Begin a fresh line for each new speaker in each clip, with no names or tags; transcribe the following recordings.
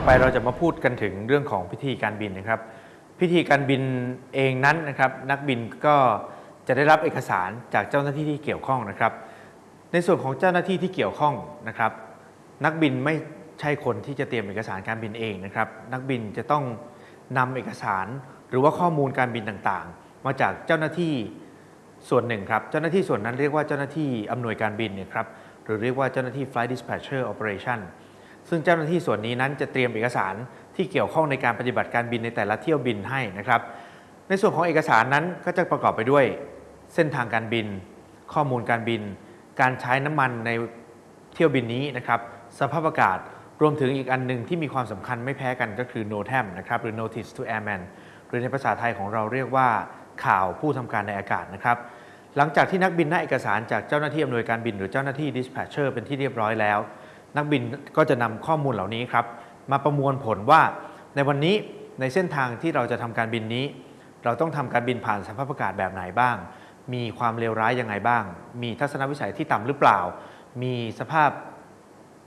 ต่อไปเราจะมาพูดกันถึงเรื่องของพิธีการบินนะครับ พิธีการบินเองนั้นนะครับ นักบินก็จะได้รับเอกสารจากเจ้าหน้าที่ที่เกี่ยวข้องนะครับ ในส่วนของเจ้าหน้าที่ที่เกี่ยวข้องนะครับ นักบินไม่ใช่คนที่จะเตรียมเอกสารการบินเองนะครับ นักบินจะต้องนำเอกสารหรือว่าข้อมูลการบินต่างๆ มาจากเจ้าหน้าที่ส่วนหนึ่งครับ เจ้าหน้าที่ส่วนนั้นเรียกว่าเจ้าหน้าที่อำนวยการบินเนี่ยครับหรือเรียกว่าเจ้าหน้าที่ flight dispatcher operation ซึ่งเจ้าหน้าที่ส่วนนี้นั้นจะเตรียมเอกสารที่เกี่ยวข้องในการปฏิบัติการบินในแต่ละเที่ยวบินให้นะครับ ในส่วนของเอกสารนั้นก็จะประกอบไปด้วย เส้นทางการบิน ข้อมูลการบิน การใช้น้ำมันในเที่ยวบินนี้นะครับสภาพอากาศรวมถึงอีกอันหนึ่งที่มีความสำคัญไม่แพ้กันก็คือ NOTAM นะครับหรือ Notice to Airman หรือในภาษาไทยของเราเรียกว่าข่าวผู้ทำการในอากาศนะครับ หลังจากที่นักบินได้เอกสารจากเจ้าหน้าที่อำนวยการบิน หรือเจ้าหน้าที่ dispatcher เป็นที่เรียบร้อยแล้ว นักบินก็จะนำข้อมูลเหล่านี้ครับมาประมวลผลว่าในวันนี้ในเส้นทางที่เราจะทำการบินนี้ เราต้องทำการบินผ่านสภาพอากาศแบบไหนบ้าง มีความเลวร้ายยังไงบ้าง มีทัศนวิสัยที่ต่ำหรือเปล่า มีสภาพ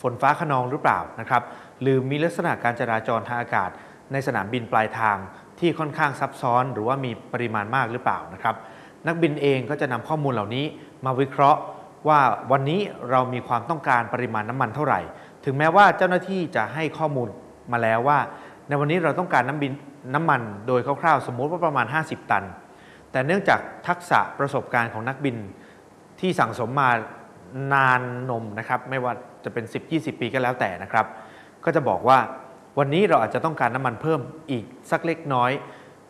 ฝนฟ้าขนองหรือเปล่านะครับหรือมีลักษณะการจราจรทางอากาศ ในสนามบินปลายทางที่ค่อนข้างซับซ้อน หรือว่ามีปริมาณมากหรือเปล่านะครับนักบินเองก็จะนำข้อมูลเหล่านี้มาวิเคราะห์ ว่าวันนี้เรามีความต้องการปริมาณน้ำมันเท่าไหร่ ถึงแม้ว่าเจ้าหน้าที่จะให้ข้อมูลมาแล้วว่า ในวันนี้เราต้องการน้ำบินน้ำมันโดยคร่าวๆ สมมุติว่าประมาณ 50 ตัน แต่เนื่องจากทักษะประสบการณ์ของนักบินที่สั่งสมมานานนมนะครับ ไม่ว่าจะเป็น 10-20 ปีก็แล้วแต่นะครับ ก็จะบอกว่าวันนี้เราอาจจะต้องการน้ำมันเพิ่มอีกสักเล็กน้อย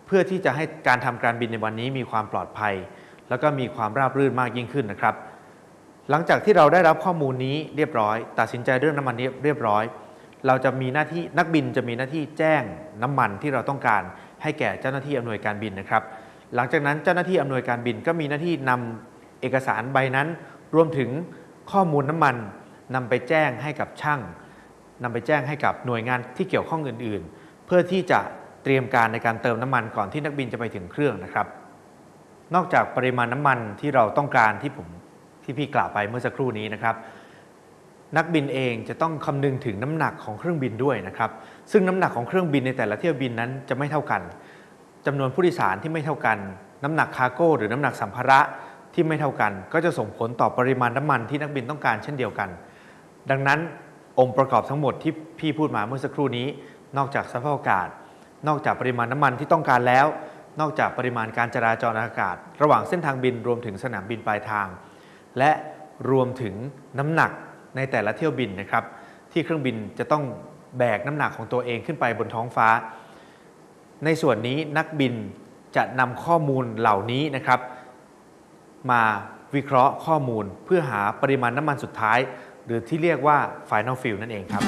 เพื่อที่จะให้การทำการบินในวันนี้มีความปลอดภัย แล้วก็มีความราบรื่นมากยิ่งขึ้นนะครับ หลังจากที่เราได้รับข้อมูลนี้เรียบร้อย ตัดสินใจเรื่องน้ำมันนี้เรียบร้อย เราจะมีหน้าที่นักบินจะมีหน้าที่แจ้งน้ำมันที่เราต้องการให้แก่เจ้าหน้าที่อำนวยการบินนะครับ หลังจากนั้นเจ้าหน้าที่อำนวยการบินก็มีหน้าที่นำเอกสารใบนั้น รวมถึงข้อมูลน้ำมันนำไปแจ้งให้กับช่างนำไปแจ้งให้กับหน่วยงานที่เกี่ยวข้องอื่น ๆ เพื่อที่จะเตรียมการในการเติมน้ำมันก่อนที่นักบินจะไปถึงเครื่องนะครับ นอกจากปริมาณน้ำมันที่เราต้องการที่ผม ที่พี่กล่าวไปเมื่อสักครู่นี้นะครับ นักบินเองจะต้องคำนึงถึงน้ำหนักของเครื่องบินด้วยนะครับ ซึ่งน้ำหนักของเครื่องบินในแต่ละเที่ยวบินนั้นจะไม่เท่ากันจำนวนผู้โดยสารที่ไม่เท่ากัน น้ำหนักคาร์โก้หรือน้ำหนักสัมภาระที่ไม่เท่ากัน ก็จะส่งผลต่อปริมาณน้ำมันที่นักบินต้องการเช่นเดียวกัน ดังนั้นองค์ประกอบทั้งหมดที่พี่พูดมาเมื่อสักครู่นี้ นอกจากสภาพอากาศ นอกจากปริมาณน้ำมันที่ต้องการแล้ว นอกจากปริมาณการจราจรอากาศ ระหว่างเส้นทางบินรวมถึงสนามบินปลายทาง และรวมถึงน้ำหนักในแต่ละเที่ยวบินนะครับ ที่เครื่องบินจะต้องแบกน้ำหนักของตัวเองขึ้นไปบนท้องฟ้า ในส่วนนี้นักบินจะนำข้อมูลเหล่านี้นะครับ มาวิเคราะห์ข้อมูลเพื่อหาปริมาณน้ำมันสุดท้าย หรือที่เรียกว่า Final fuel นั่นเองครับ